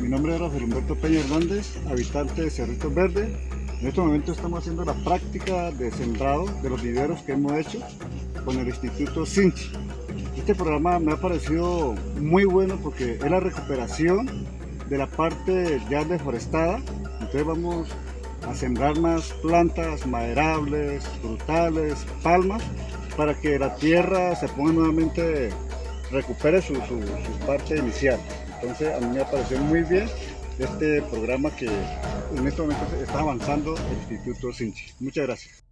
Mi nombre es Rafael Humberto Peña Hernández, habitante de Cerritos Verde. En este momento estamos haciendo la práctica de sembrado de los viveros que hemos hecho con el Instituto Sinchi. Este programa me ha parecido muy bueno porque es la recuperación de la parte ya deforestada. Entonces vamos a sembrar más plantas maderables, frutales, palmas, para que la tierra se ponga nuevamente, recupere su, su, su parte inicial. Entonces a mí me ha parecido muy bien este programa que en este momento está avanzando el Instituto Sinchi. Muchas gracias.